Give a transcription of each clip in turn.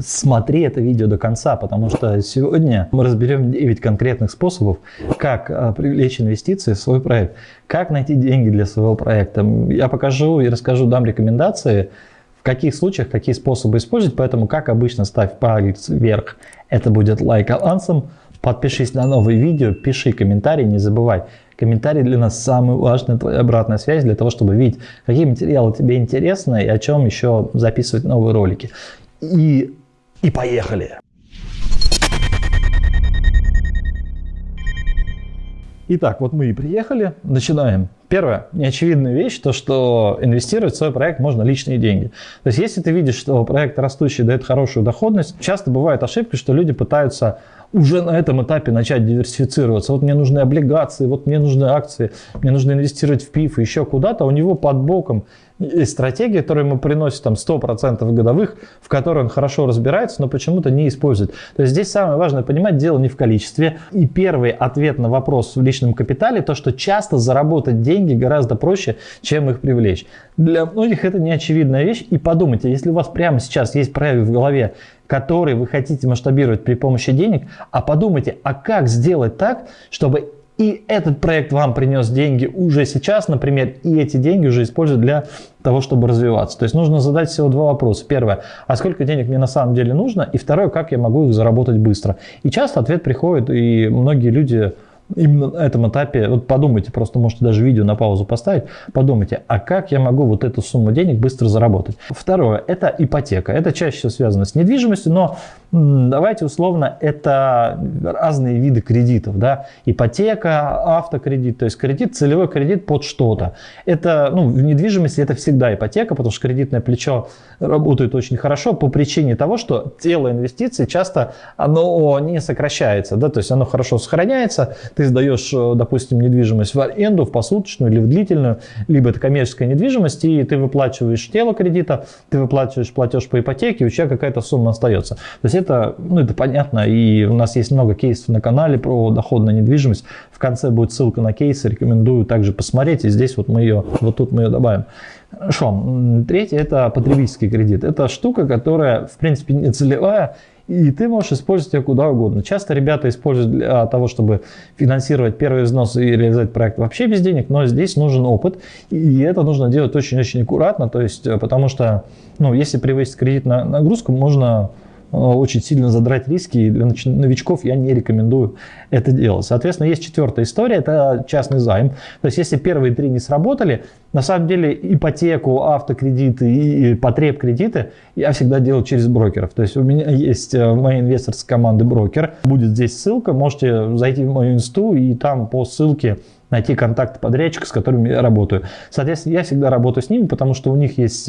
Смотри это видео до конца, потому что сегодня мы разберем 9 конкретных способов, как а, привлечь инвестиции в свой проект, как найти деньги для своего проекта. Я покажу и расскажу, дам рекомендации, в каких случаях, какие способы использовать, поэтому, как обычно, ставь палец вверх, это будет лайк авансом, подпишись на новые видео, пиши комментарий, не забывай, Комментарий для нас самый важный, твоя обратная связь для того, чтобы видеть, какие материалы тебе интересны и о чем еще записывать новые ролики и, и поехали. Итак, вот мы и приехали, начинаем. Первое, неочевидная вещь, то что инвестировать в свой проект можно личные деньги. То есть если ты видишь, что проект растущий дает хорошую доходность, часто бывает ошибка, что люди пытаются уже на этом этапе начать диверсифицироваться. Вот мне нужны облигации, вот мне нужны акции, мне нужно инвестировать в ПИФ, еще куда-то. У него под боком есть стратегия, которая ему приносит там 100% годовых, в которой он хорошо разбирается, но почему-то не использует. То есть здесь самое важное понимать, дело не в количестве. И первый ответ на вопрос в личном капитале, то, что часто заработать деньги гораздо проще, чем их привлечь. Для многих это не очевидная вещь. И подумайте, если у вас прямо сейчас есть проект в голове, который вы хотите масштабировать при помощи денег, а подумайте, а как сделать так, чтобы и этот проект вам принес деньги уже сейчас, например, и эти деньги уже используют для того, чтобы развиваться. То есть нужно задать всего два вопроса. Первое, а сколько денег мне на самом деле нужно? И второе, как я могу их заработать быстро? И часто ответ приходит, и многие люди именно на этом этапе, вот подумайте, просто можете даже видео на паузу поставить, подумайте, а как я могу вот эту сумму денег быстро заработать? Второе, это ипотека. Это чаще всего связано с недвижимостью, но давайте условно, это разные виды кредитов, да, ипотека, автокредит, то есть кредит, целевой кредит под что-то. Это, ну, в недвижимости это всегда ипотека, потому что кредитное плечо работает очень хорошо по причине того, что тело инвестиций часто, оно не сокращается, да, то есть оно хорошо сохраняется, ты сдаешь, допустим, недвижимость в аренду, в посуточную или в длительную, либо это коммерческая недвижимость, и ты выплачиваешь тело кредита, ты выплачиваешь платеж по ипотеке, у тебя какая-то сумма остается. То есть это, ну, это понятно, и у нас есть много кейсов на канале про доходную недвижимость. В конце будет ссылка на кейсы, рекомендую также посмотреть, и здесь вот мы ее, вот тут мы ее добавим. Хорошо. Третье – это потребительский кредит. Это штука, которая, в принципе, не целевая, и ты можешь использовать ее куда угодно. Часто ребята используют для того, чтобы финансировать первый взнос и реализовать проект вообще без денег, но здесь нужен опыт, и это нужно делать очень-очень аккуратно, то есть, э, потому что, ну, если превысить кредитную нагрузку, можно очень сильно задрать риски, и для новичков я не рекомендую это делать. Соответственно, есть четвертая история, это частный займ. То есть, если первые три не сработали, на самом деле ипотеку, автокредиты и потреб кредиты я всегда делаю через брокеров. То есть, у меня есть э, в моей инвесторской команды брокер, будет здесь ссылка, можете зайти в мою инсту и там по ссылке найти контакт подрядчика, с которыми я работаю. Соответственно, я всегда работаю с ними, потому что у них есть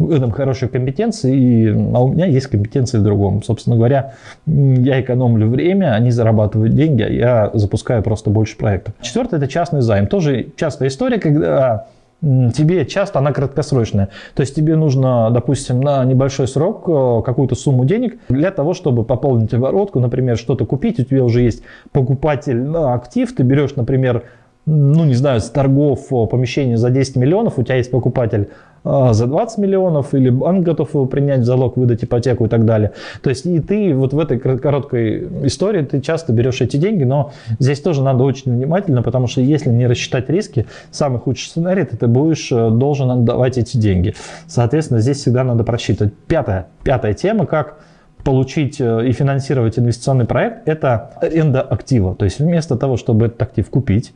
э, этом хорошие компетенции, и, а у меня есть компетенции в другом. Собственно говоря, я экономлю время, они зарабатывают деньги, а я запускаю просто больше проектов. Четвертое – это частный займ. Тоже частая история, когда тебе часто она краткосрочная. То есть тебе нужно, допустим, на небольшой срок э, какую-то сумму денег для того, чтобы пополнить оборотку, например, что-то купить, у тебя уже есть покупатель на актив, ты берешь, например, ну, не знаю, с торгов помещение за 10 миллионов, у тебя есть покупатель за 20 миллионов, или банк готов его принять в залог, выдать ипотеку и так далее. То есть и ты вот в этой короткой истории ты часто берешь эти деньги, но здесь тоже надо очень внимательно, потому что если не рассчитать риски, самый худший сценарий, ты будешь э, должен отдавать эти деньги. Соответственно, здесь всегда надо просчитывать. Пятая, пятая тема, как получить э, и финансировать инвестиционный проект, это аренда актива. То есть вместо того, чтобы этот актив купить,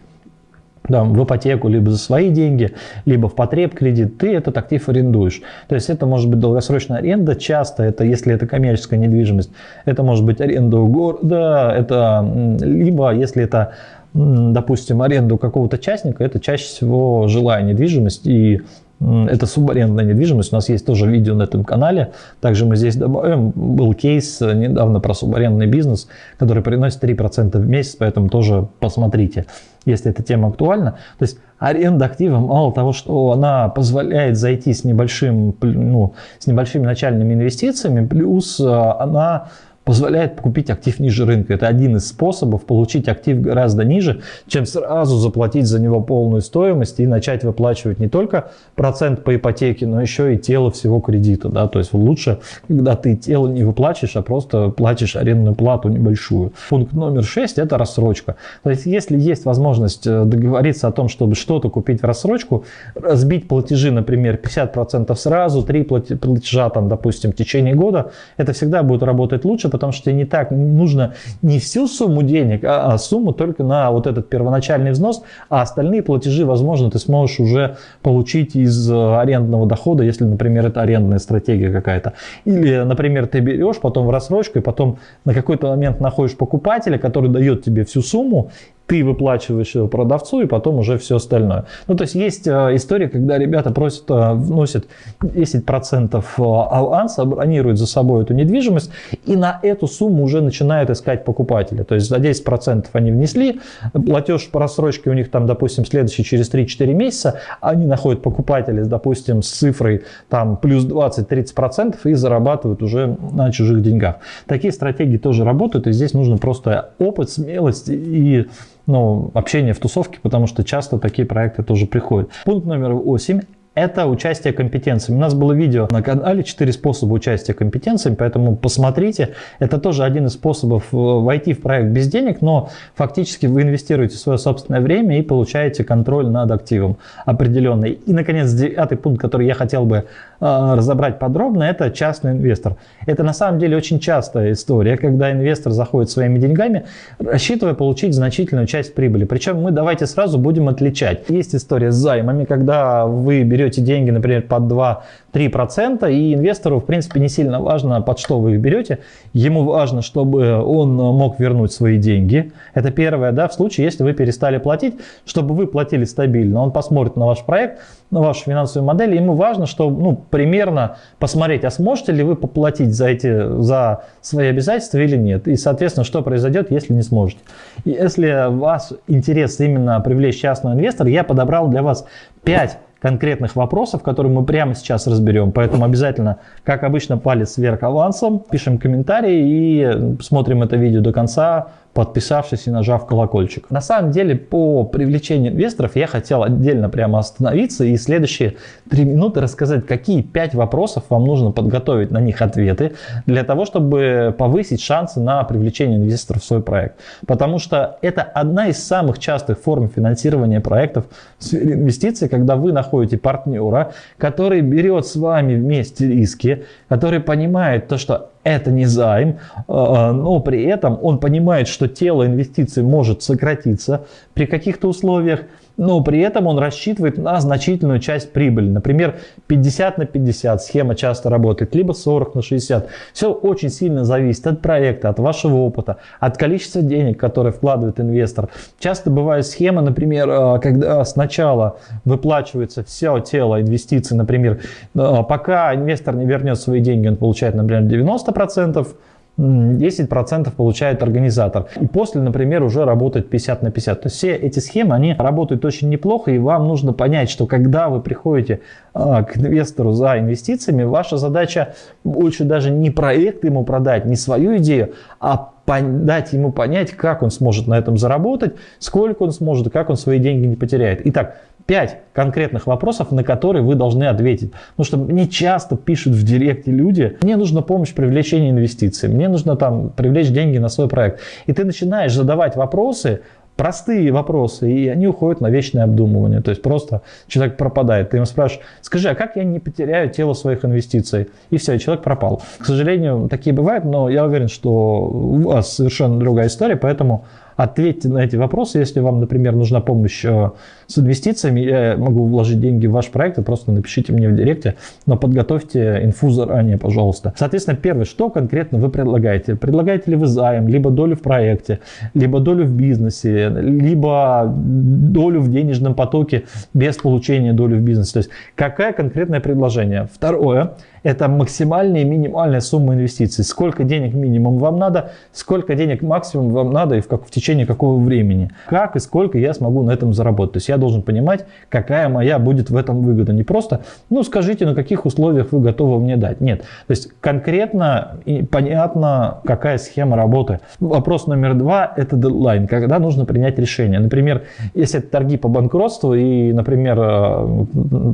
там, в ипотеку, либо за свои деньги, либо в потреб кредит, ты этот актив арендуешь. То есть это может быть долгосрочная аренда, часто это, если это коммерческая недвижимость, это может быть аренда у города, это либо если это, допустим, аренда у какого-то частника, это чаще всего жилая недвижимость и это субарендная недвижимость. У нас есть тоже видео на этом канале. Также мы здесь добавим. Был кейс недавно про субарендный бизнес, который приносит 3% в месяц, поэтому тоже посмотрите, если эта тема актуальна. То есть аренда актива, мало того, что она позволяет зайти с, небольшим, ну, с небольшими начальными инвестициями, плюс э, она позволяет купить актив ниже рынка. Это один из способов получить актив гораздо ниже, чем сразу заплатить за него полную стоимость и начать выплачивать не только процент по ипотеке, но еще и тело всего кредита. Да? То есть лучше, когда ты тело не выплачиваешь, а просто платишь арендную плату небольшую. Пункт номер 6 – это рассрочка. То есть если есть возможность э, договориться о том, чтобы что-то купить в рассрочку, разбить платежи, например, 50% сразу, 3 платежа, там, допустим, в течение года, это всегда будет работать лучше, потому что не так нужно не всю сумму денег, а, а сумму только на вот этот первоначальный взнос, а остальные платежи, возможно, ты сможешь уже получить из э, арендного дохода, если, например, это арендная стратегия какая-то. Или, например, ты берешь потом в рассрочку и потом на какой-то момент находишь покупателя, который дает тебе всю сумму, ты выплачиваешь его продавцу и потом уже все остальное. Ну, то есть есть э, история, когда ребята просят, э, вносят 10% э, аванса, бронируют за собой эту недвижимость и на эту сумму уже начинают искать покупателя. То есть за 10% они внесли, платеж по рассрочке у них там, допустим, следующий через 3-4 месяца, они находят покупателя, допустим, с цифрой там плюс 20-30% и зарабатывают уже на чужих деньгах. Такие стратегии тоже работают, и здесь нужно просто опыт, смелость и ну, общение в тусовке, потому что часто такие проекты тоже приходят. Пункт номер 8 это участие компетенциями. У нас было видео на канале 4 способа участия компетенциями, поэтому посмотрите. Это тоже один из способов э, войти в проект без денег, но фактически вы инвестируете свое собственное время и получаете контроль над активом определенный. И, наконец, девятый пункт, который я хотел бы э, разобрать подробно, это частный инвестор. Это на самом деле очень частая история, когда инвестор заходит своими деньгами, рассчитывая получить значительную часть прибыли. Причем мы давайте сразу будем отличать. Есть история с займами, когда вы берете берете деньги, например, под 2-3%, и инвестору, в принципе, не сильно важно, под что вы их берете. Ему важно, чтобы он мог вернуть свои деньги. Это первое, да, в случае, если вы перестали платить, чтобы вы платили стабильно. Он посмотрит на ваш проект, на вашу финансовую модель, ему важно, что, ну, примерно посмотреть, а сможете ли вы поплатить за, эти, за свои обязательства или нет. И, соответственно, что произойдет, если не сможете. И если вас интерес именно привлечь частного инвестора, я подобрал для вас 5 конкретных вопросов, которые мы прямо сейчас разберем. Поэтому обязательно, как обычно, палец вверх авансом, пишем комментарии и смотрим это видео до конца подписавшись и нажав колокольчик. На самом деле, по привлечению инвесторов я хотел отдельно прямо остановиться и следующие три минуты рассказать, какие пять вопросов вам нужно подготовить на них ответы для того, чтобы повысить шансы на привлечение инвесторов в свой проект. Потому что это одна из самых частых форм финансирования проектов в сфере инвестиций, когда вы находите партнера, который берет с вами вместе риски, который понимает то, что это не займ, а, но при этом он понимает, что тело инвестиций может сократиться при каких-то условиях, но при этом он рассчитывает на значительную часть прибыли. Например, 50 на 50 схема часто работает, либо 40 на 60. Все очень сильно зависит от проекта, от вашего опыта, от количества денег, которые вкладывает инвестор. Часто бывают схемы, например, а, когда сначала выплачивается все тело инвестиций, например, а, пока инвестор не вернет свои деньги, он получает, например, 90%, 10% получает организатор. И после, например, уже работает 50 на 50. То есть все эти схемы, они работают очень неплохо, и вам нужно понять, что когда вы приходите а, к инвестору за инвестициями, ваша задача больше даже не проект ему продать, не свою идею, а дать ему понять, как он сможет на этом заработать, сколько он сможет, как он свои деньги не потеряет. Итак, пять конкретных вопросов, на которые вы должны ответить. Потому что мне часто пишут в директе люди, мне нужна помощь в привлечении инвестиций, мне нужно там привлечь деньги на свой проект. И ты начинаешь задавать вопросы, простые вопросы, и они уходят на вечное обдумывание. То есть просто человек пропадает. Ты ему спрашиваешь, скажи, а как я не потеряю тело своих инвестиций? И все, человек пропал. К сожалению, такие бывают, но я уверен, что у вас совершенно другая история, поэтому Ответьте на эти вопросы. Если вам, например, нужна помощь э, с инвестициями, я могу вложить деньги в ваш проект, просто напишите мне в директе, но подготовьте инфу заранее, пожалуйста. Соответственно, первое, что конкретно вы предлагаете? Предлагаете ли вы займ, либо долю в проекте, либо долю в бизнесе, либо долю в денежном потоке без получения доли в бизнесе? То есть, какое конкретное предложение? Второе, Это максимальная и минимальная сумма инвестиций. Сколько денег минимум вам надо, сколько денег максимум вам надо и в, как, в течение какого времени. Как и сколько я смогу на этом заработать. То есть я должен понимать, какая моя будет в этом выгода. Не просто, ну скажите, на каких условиях вы готовы мне дать. Нет. То есть конкретно и понятно, какая схема работы. Вопрос номер два – это дедлайн, когда нужно принять решение. Например, если это торги по банкротству и, например, э,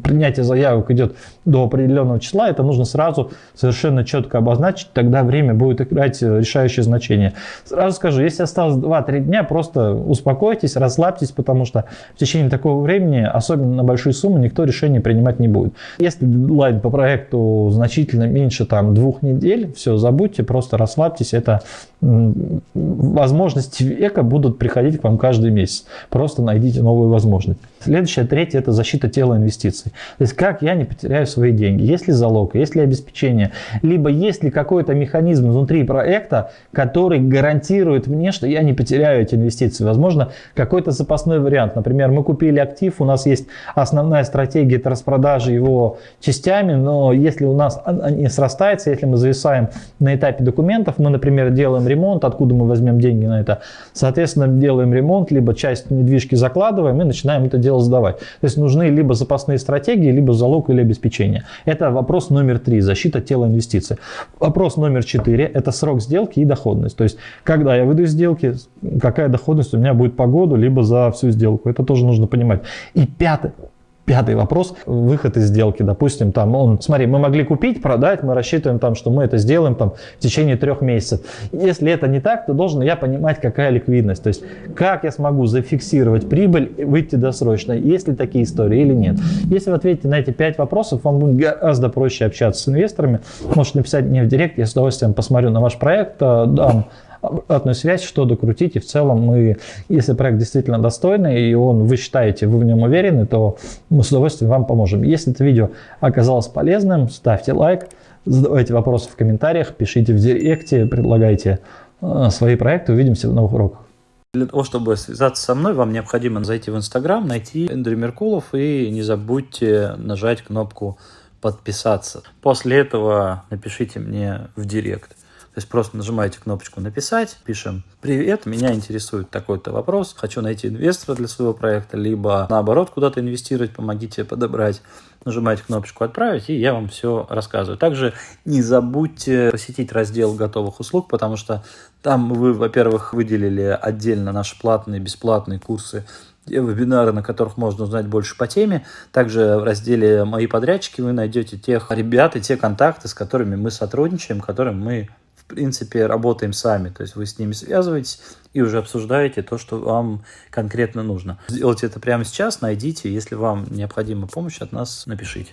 принятие заявок идет до определенного числа, это нужно сразу совершенно четко обозначить, тогда время будет играть решающее значение. Сразу скажу, если осталось 2-3 дня, просто успокойтесь, расслабьтесь, потому что в течение такого времени, особенно на большие суммы, никто решение принимать не будет. Если дедлайн по проекту значительно меньше там, двух недель, все, забудьте, просто расслабьтесь, это возможности века будут приходить к вам каждый месяц. Просто найдите новую возможность. Следующее, третье, это защита тела инвестиций. То есть как я не потеряю свои деньги, есть ли залог, есть ли обеспечение, либо есть ли какой-то механизм внутри проекта, который гарантирует мне, что я не потеряю эти инвестиции. Возможно, какой-то запасной вариант. Например, мы купили актив, у нас есть основная стратегия это распродажи его частями, но если у нас не срастается, если мы зависаем на этапе документов, мы, например, делаем ремонт, откуда мы возьмем деньги на это, соответственно, делаем ремонт, либо часть недвижки закладываем и начинаем это делать дело сдавать. То есть нужны либо запасные стратегии, либо залог или обеспечение. Это вопрос номер три, защита тела инвестиций. Вопрос номер четыре, это срок сделки и доходность. То есть, когда я выйду из сделки, какая доходность у меня будет по году, либо за всю сделку. Это тоже нужно понимать. И пятое, Пятый вопрос, выход из сделки, допустим, там, он, смотри, мы могли купить, продать, мы рассчитываем там, что мы это сделаем там в течение трех месяцев. Если это не так, то должен я понимать, какая ликвидность, то есть как я смогу зафиксировать прибыль, выйти досрочно, есть ли такие истории или нет. Если вы ответите на эти пять вопросов, вам будет гораздо проще общаться с инвесторами. Можете написать мне в директ, я с удовольствием посмотрю на ваш проект, э, дам обратную связь, что докрутить. И в целом мы, если проект действительно достойный, и он, вы считаете, вы в нем уверены, то мы с удовольствием вам поможем. Если это видео оказалось полезным, ставьте лайк, задавайте вопросы в комментариях, пишите в директе, предлагайте э, свои проекты. Увидимся в новых уроках. Для того, чтобы связаться со мной, вам необходимо зайти в Инстаграм, найти Эндрю Меркулов и не забудьте нажать кнопку подписаться. После этого напишите мне в директ. То есть просто нажимаете кнопочку «Написать», пишем «Привет, меня интересует такой-то вопрос, хочу найти инвестора для своего проекта», либо наоборот куда-то инвестировать, помогите подобрать. Нажимаете кнопочку «Отправить», и я вам все рассказываю. Также не забудьте посетить раздел готовых услуг, потому что там вы, во-первых, выделили отдельно наши платные, бесплатные курсы вебинары, на которых можно узнать больше по теме. Также в разделе «Мои подрядчики» вы найдете тех ребят и те контакты, с которыми мы сотрудничаем, которым мы принципе, работаем сами. То есть вы с ними связываетесь и уже обсуждаете то, что вам конкретно нужно. Сделайте это прямо сейчас, найдите. Если вам необходима помощь от нас, напишите.